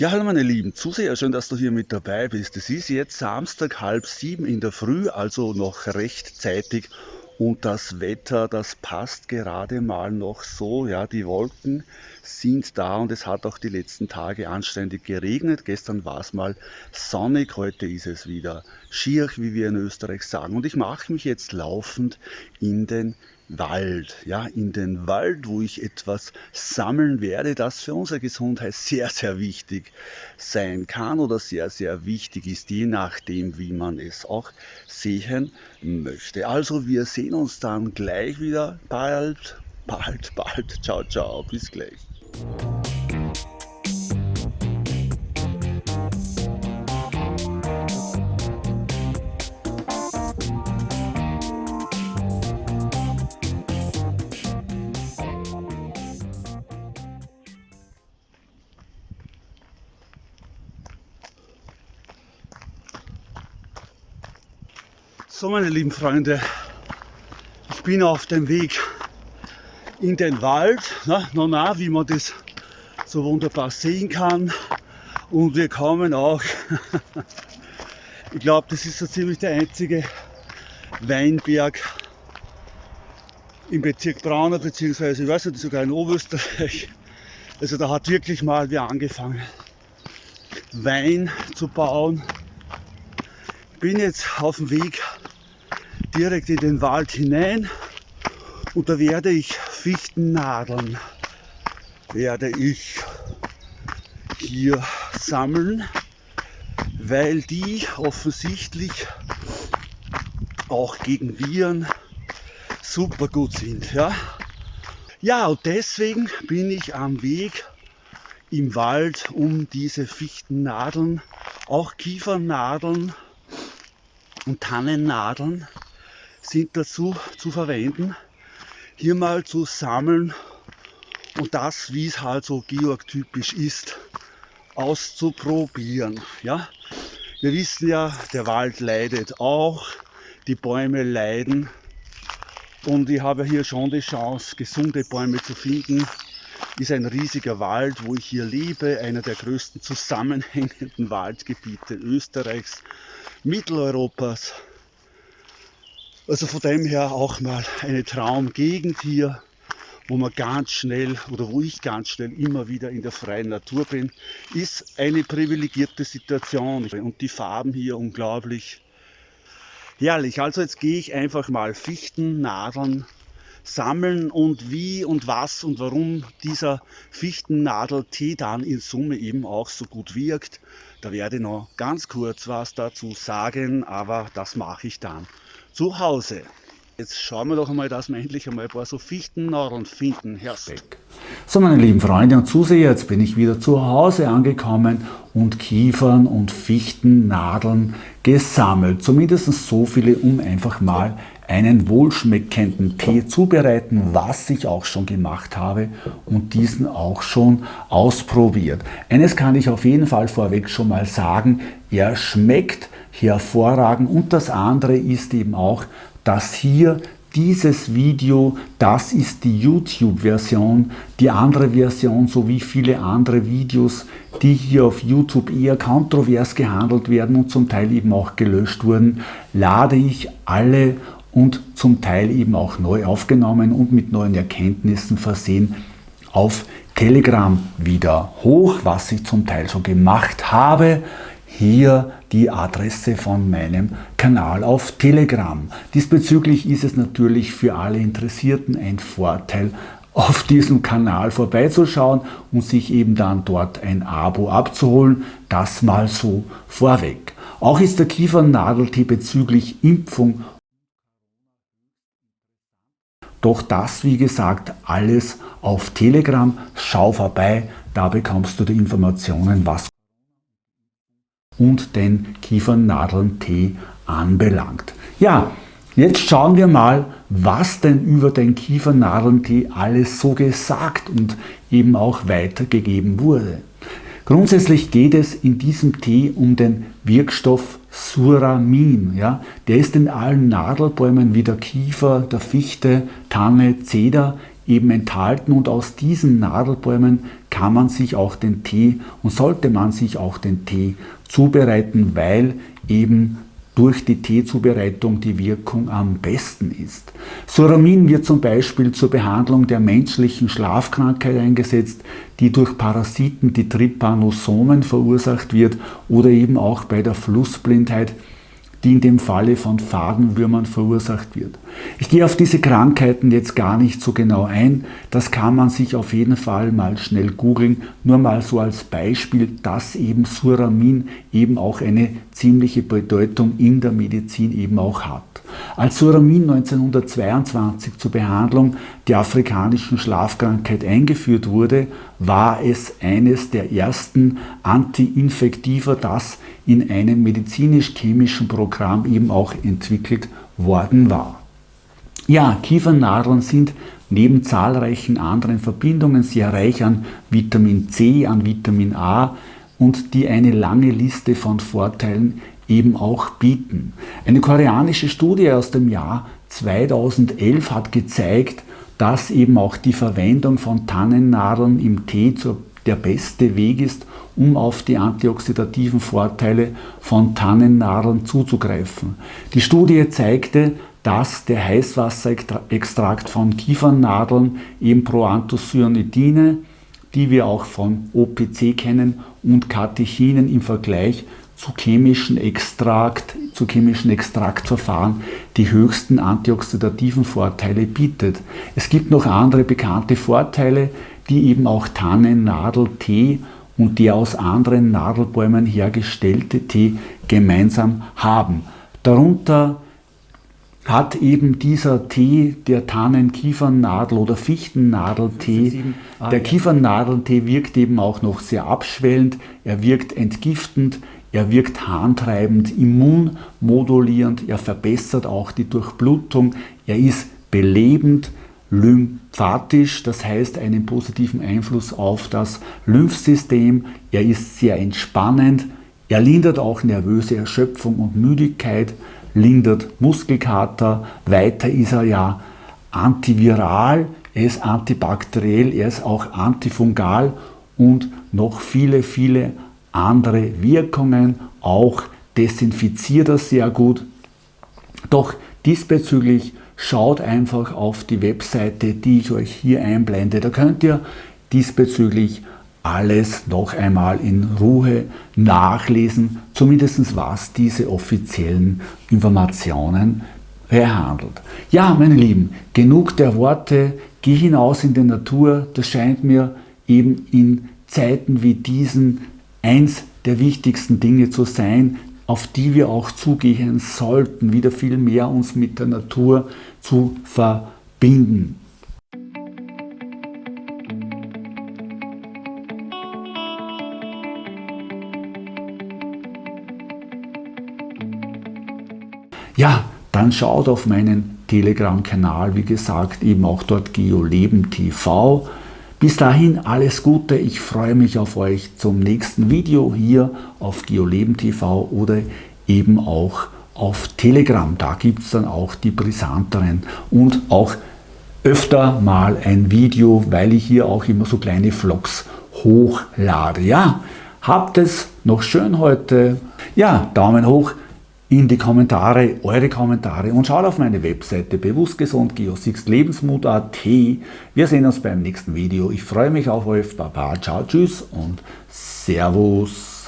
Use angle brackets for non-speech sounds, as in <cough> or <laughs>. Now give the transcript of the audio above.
Ja, hallo meine lieben Zuseher, schön, dass du hier mit dabei bist. Es ist jetzt Samstag halb sieben in der Früh, also noch rechtzeitig und das Wetter, das passt gerade mal noch so. Ja, die Wolken sind da und es hat auch die letzten Tage anständig geregnet. Gestern war es mal sonnig, heute ist es wieder schier, wie wir in Österreich sagen. Und ich mache mich jetzt laufend in den Wald, ja, in den Wald, wo ich etwas sammeln werde, das für unsere Gesundheit sehr, sehr wichtig sein kann oder sehr, sehr wichtig ist, je nachdem, wie man es auch sehen möchte. Also wir sehen uns dann gleich wieder bald, bald, bald. Ciao, ciao, bis gleich. So meine lieben Freunde, ich bin auf dem Weg in den Wald, na, na, na, wie man das so wunderbar sehen kann. Und wir kommen auch, <laughs> ich glaube, das ist so ziemlich der einzige Weinberg im Bezirk Braunau, beziehungsweise ich weiß nicht, sogar in Oberösterreich. Also da hat wirklich mal wer angefangen, Wein zu bauen. Ich bin jetzt auf dem Weg direkt in den Wald hinein und da werde ich Fichtennadeln werde ich hier sammeln, weil die offensichtlich auch gegen Viren super gut sind. Ja, ja und deswegen bin ich am Weg im Wald, um diese Fichtennadeln, auch Kiefernadeln und Tannennadeln sind dazu zu verwenden, hier mal zu sammeln und das, wie es halt so georgtypisch ist, auszuprobieren. Ja? Wir wissen ja, der Wald leidet auch, die Bäume leiden und ich habe hier schon die Chance, gesunde Bäume zu finden. Ist ein riesiger Wald, wo ich hier lebe, einer der größten zusammenhängenden <laughs> Waldgebiete Österreichs, Mitteleuropas also von dem her auch mal eine Traumgegend hier, wo man ganz schnell oder wo ich ganz schnell immer wieder in der freien Natur bin, ist eine privilegierte Situation und die Farben hier unglaublich herrlich. Also jetzt gehe ich einfach mal Fichten, Nadeln sammeln und wie und was und warum dieser Fichtennadeltee dann in Summe eben auch so gut wirkt. Da werde ich noch ganz kurz was dazu sagen, aber das mache ich dann zu Hause. Jetzt schauen wir doch einmal, dass wir endlich einmal ein paar so Fichtennadeln finden. Herzlich. So meine lieben Freunde und Zuseher, jetzt bin ich wieder zu Hause angekommen und Kiefern und Fichtennadeln gesammelt. Zumindest so viele, um einfach mal einen wohlschmeckenden Tee zubereiten, was ich auch schon gemacht habe und diesen auch schon ausprobiert. Eines kann ich auf jeden Fall vorweg schon mal sagen, er schmeckt hervorragend. Und das andere ist eben auch, dass hier dieses Video, das ist die YouTube-Version. Die andere Version sowie viele andere Videos, die hier auf YouTube eher kontrovers gehandelt werden und zum Teil eben auch gelöscht wurden, lade ich alle und zum Teil eben auch neu aufgenommen und mit neuen Erkenntnissen versehen auf Telegram wieder hoch, was ich zum Teil schon gemacht habe hier die Adresse von meinem Kanal auf Telegram. Diesbezüglich ist es natürlich für alle Interessierten ein Vorteil, auf diesem Kanal vorbeizuschauen und sich eben dann dort ein Abo abzuholen. Das mal so vorweg. Auch ist der Kiefernadeltee bezüglich Impfung doch das, wie gesagt, alles auf Telegram. Schau vorbei, da bekommst du die Informationen, was und den Kiefernadeln-Tee anbelangt. Ja, jetzt schauen wir mal, was denn über den Kiefernadeln-Tee alles so gesagt und eben auch weitergegeben wurde. Grundsätzlich geht es in diesem Tee um den Wirkstoff Suramin. Ja? Der ist in allen Nadelbäumen wie der Kiefer, der Fichte, Tanne, Zeder eben enthalten und aus diesen Nadelbäumen kann man sich auch den Tee und sollte man sich auch den Tee zubereiten, weil eben durch die Teezubereitung die Wirkung am besten ist. Suramin wird zum Beispiel zur Behandlung der menschlichen Schlafkrankheit eingesetzt, die durch Parasiten, die Trypanosomen verursacht wird oder eben auch bei der Flussblindheit, die in dem Falle von Fadenwürmern verursacht wird. Ich gehe auf diese Krankheiten jetzt gar nicht so genau ein, das kann man sich auf jeden Fall mal schnell googeln, nur mal so als Beispiel, dass eben Suramin eben auch eine ziemliche Bedeutung in der Medizin eben auch hat. Als Suramin 1922 zur Behandlung der afrikanischen Schlafkrankheit eingeführt wurde, war es eines der ersten Anti-Infektiva, das in einem medizinisch-chemischen Programm eben auch entwickelt worden war. Ja, Kiefernadeln sind neben zahlreichen anderen Verbindungen sehr reich an Vitamin C, an Vitamin A und die eine lange Liste von Vorteilen eben auch bieten. Eine koreanische Studie aus dem Jahr 2011 hat gezeigt, dass eben auch die Verwendung von Tannennadeln im Tee der beste Weg ist, um auf die antioxidativen Vorteile von Tannennadeln zuzugreifen. Die Studie zeigte, dass der Heißwasserextrakt von Kiefernadeln eben Proanthocyanidine, die wir auch von OPC kennen, und Katechinen im Vergleich zu chemischen Extrakt, zu chemischen Extraktverfahren die höchsten antioxidativen Vorteile bietet. Es gibt noch andere bekannte Vorteile, die eben auch Tannennadeltee und der aus anderen Nadelbäumen hergestellte Tee gemeinsam haben. Darunter hat eben dieser Tee, der Tannen-Kiefernnadel- oder Fichtennadeltee, der Kiefernadeltee wirkt eben auch noch sehr abschwellend, er wirkt entgiftend, er wirkt harntreibend, immunmodulierend, er verbessert auch die Durchblutung, er ist belebend, lymphatisch, das heißt einen positiven Einfluss auf das Lymphsystem, er ist sehr entspannend, er lindert auch nervöse Erschöpfung und Müdigkeit, lindert Muskelkater, weiter ist er ja antiviral, er ist antibakteriell, er ist auch antifungal und noch viele, viele andere Wirkungen, auch desinfiziert er sehr gut. Doch diesbezüglich schaut einfach auf die Webseite, die ich euch hier einblende. Da könnt ihr diesbezüglich alles noch einmal in Ruhe nachlesen, zumindest was diese offiziellen Informationen behandelt. Ja, meine Lieben, genug der Worte, geh hinaus in die Natur, das scheint mir eben in Zeiten wie diesen eins der wichtigsten Dinge zu sein, auf die wir auch zugehen sollten, wieder viel mehr uns mit der Natur zu verbinden. Ja, dann schaut auf meinen Telegram-Kanal, wie gesagt, eben auch dort GeoLeben TV. Bis dahin alles Gute, ich freue mich auf euch zum nächsten Video hier auf GeoLeben TV oder eben auch auf Telegram. Da gibt es dann auch die brisanteren und auch öfter mal ein Video, weil ich hier auch immer so kleine Vlogs hochlade. Ja, habt es noch schön heute. Ja, Daumen hoch in die Kommentare, eure Kommentare und schaut auf meine Webseite bewusstgesund lebensmut.at. Wir sehen uns beim nächsten Video. Ich freue mich auf euch. Baba, ciao, tschüss und Servus.